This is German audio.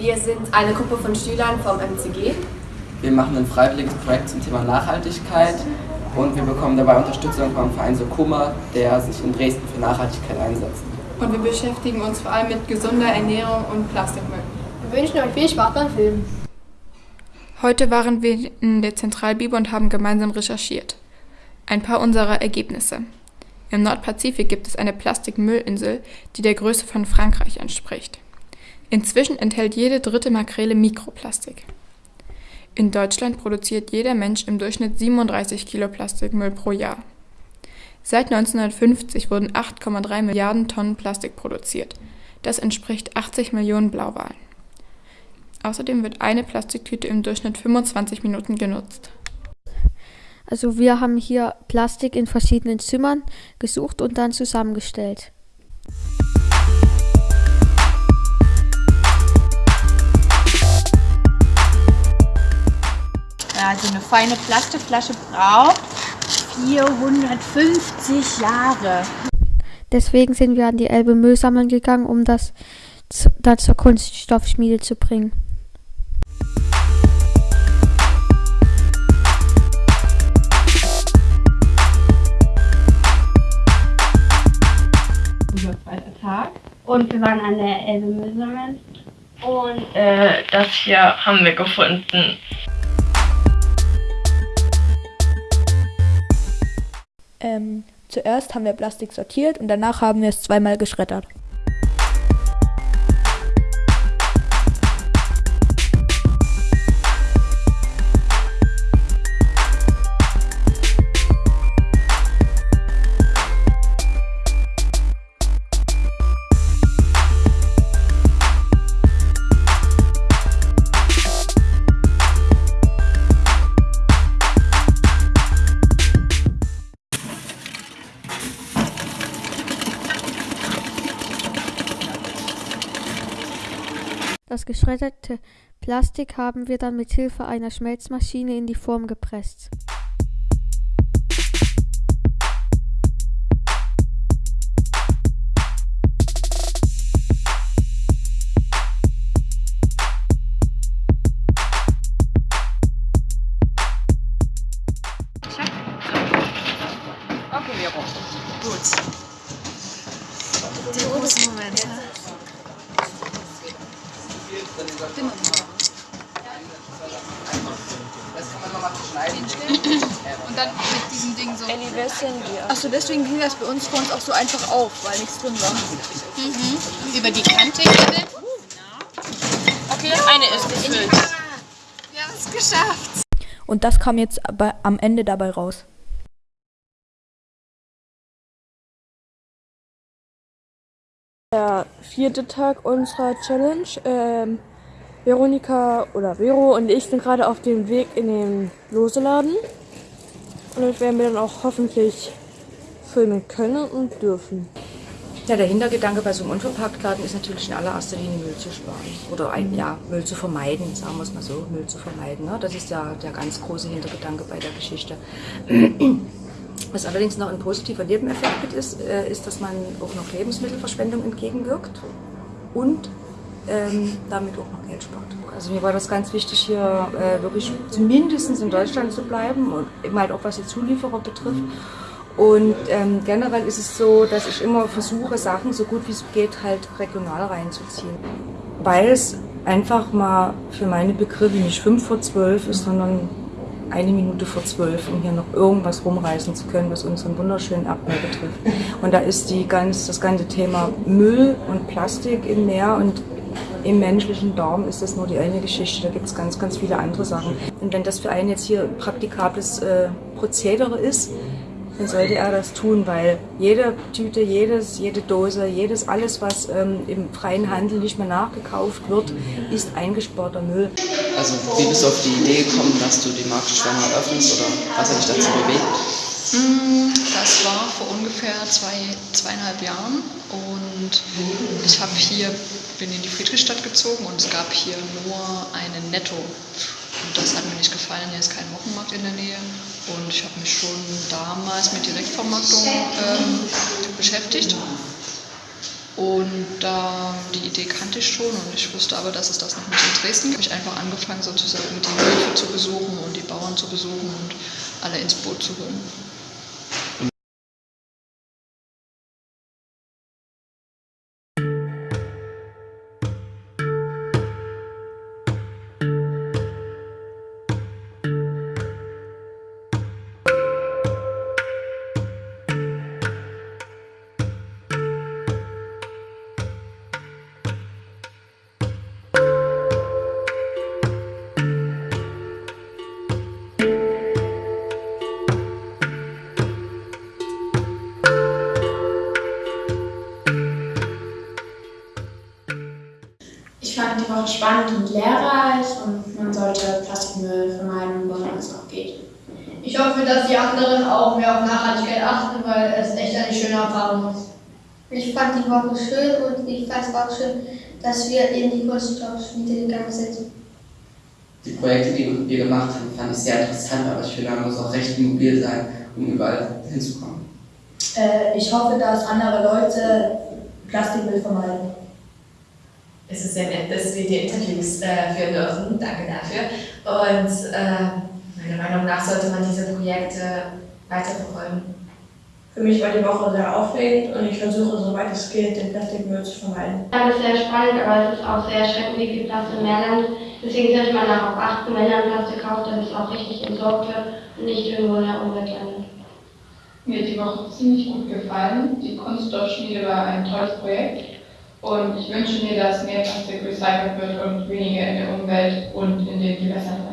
Wir sind eine Gruppe von Schülern vom MCG. Wir machen ein freiwilliges Projekt zum Thema Nachhaltigkeit und wir bekommen dabei Unterstützung vom Verein Sokuma, der sich in Dresden für Nachhaltigkeit einsetzt. Und wir beschäftigen uns vor allem mit gesunder Ernährung und Plastikmüll. Wir wünschen euch viel Spaß beim Filmen. Heute waren wir in der Zentralbibel und haben gemeinsam recherchiert. Ein paar unserer Ergebnisse. Im Nordpazifik gibt es eine Plastikmüllinsel, die der Größe von Frankreich entspricht. Inzwischen enthält jede dritte Makrele Mikroplastik. In Deutschland produziert jeder Mensch im Durchschnitt 37 Kilo Plastikmüll pro Jahr. Seit 1950 wurden 8,3 Milliarden Tonnen Plastik produziert. Das entspricht 80 Millionen Blauwalen. Außerdem wird eine Plastiktüte im Durchschnitt 25 Minuten genutzt. Also wir haben hier Plastik in verschiedenen Zimmern gesucht und dann zusammengestellt. Also eine feine Plastikflasche braucht 450 Jahre. Deswegen sind wir an die Elbe Müll sammeln gegangen, um das dann zur Kunststoffschmiede zu bringen. Tag. Und wir waren an der Elbe Müll sammeln. Und äh, das hier haben wir gefunden. Ähm, zuerst haben wir Plastik sortiert und danach haben wir es zweimal geschreddert. Das geschredderte Plastik haben wir dann mit Hilfe einer Schmelzmaschine in die Form gepresst. Okay, Vero. Gut. Die großen Momente. Und dann mit diesem Ding so. Elli, wer? Achso, deswegen ging das bei uns vor uns auch so einfach auf, weil nichts drin war. Mhm. Über die Kante heben. Okay, eine ist gefüllt. Wir haben es geschafft. Und das kam jetzt am Ende dabei raus. Der vierte Tag unserer Challenge. Ähm, Veronika oder Vero und ich sind gerade auf dem Weg in den Loseladen. Und das werden wir dann auch hoffentlich filmen können und dürfen. Ja, der Hintergedanke bei so einem Unverpacktladen ist natürlich in allererster Linie Müll zu sparen. Oder ein, ja, Müll zu vermeiden, sagen wir es mal so, Müll zu vermeiden. Ne? Das ist ja der ganz große Hintergedanke bei der Geschichte. Was allerdings noch ein positiver Nebeneffekt mit ist, äh, ist, dass man auch noch Lebensmittelverschwendung entgegenwirkt und ähm, damit auch noch Geld spart. Also mir war das ganz wichtig, hier äh, wirklich zumindest in Deutschland zu bleiben und eben halt auch was die Zulieferer betrifft. Und ähm, generell ist es so, dass ich immer versuche, Sachen so gut wie es geht halt regional reinzuziehen. Weil es einfach mal für meine Begriffe nicht fünf vor zwölf ist, sondern eine Minute vor zwölf, um hier noch irgendwas rumreißen zu können, was unseren wunderschönen Erdmeer betrifft. Und da ist die ganz, das ganze Thema Müll und Plastik im Meer und im menschlichen Darm ist das nur die eine Geschichte, da gibt es ganz, ganz viele andere Sachen. Und wenn das für einen jetzt hier praktikables äh, Prozedere ist, dann sollte er das tun, weil jede Tüte, jedes, jede Dose, jedes, alles, was ähm, im freien Handel nicht mehr nachgekauft wird, ist eingesparter Müll. Also wie bist du auf die Idee gekommen, dass du die Marke Schwemmer öffnest oder was hat dich dazu bewegt? Das war vor ungefähr zwei, zweieinhalb Jahren und ich habe hier, bin in die Friedrichstadt gezogen und es gab hier nur einen Netto. Und das hat mir nicht gefallen, hier ist kein Wochenmarkt in der Nähe. Und ich habe mich schon damals mit Direktvermarktung ähm, beschäftigt. Und da die Idee kannte ich schon und ich wusste aber, dass es das noch nicht in Dresden gibt. Ich habe einfach angefangen, sozusagen die Höfe zu besuchen und die Bauern zu besuchen und alle ins Boot zu holen. Spannend und lehrreich und man sollte Plastikmüll vermeiden, wo es auch geht. Ich hoffe, dass die anderen auch mehr auf Nachhaltigkeit achten, weil es echt eine schöne Erfahrung ist. Ich fand die Woche schön und ich fand es auch schön, dass wir in die Kunststoffschmiede gegangen sind. Die Projekte, die wir gemacht haben, fand ich sehr interessant, aber ich finde, man muss auch recht mobil sein, um überall hinzukommen. Äh, ich hoffe, dass andere Leute Plastikmüll vermeiden. Es ist sehr nett, dass wir die Interviews äh, führen dürfen. Danke dafür. Und äh, meiner Meinung nach sollte man diese Projekte weiterverfolgen. Für mich war die Woche sehr aufregend und ich versuche, soweit es geht, den Plastikmüll zu vermeiden. Das ist sehr spannend, aber es ist auch sehr erschreckend, wie viel Plastik im Meer landet. Deswegen sollte man darauf achten, wenn man Plastik kauft, dass es auch richtig entsorgt wird und nicht irgendwo in der Umwelt landet. Mir hat die Woche ziemlich gut gefallen. Die Kunststoffschmiede war ein tolles Projekt. Und ich wünsche mir, dass mehr Plastik recycelt wird und weniger in der Umwelt und in den Gewässern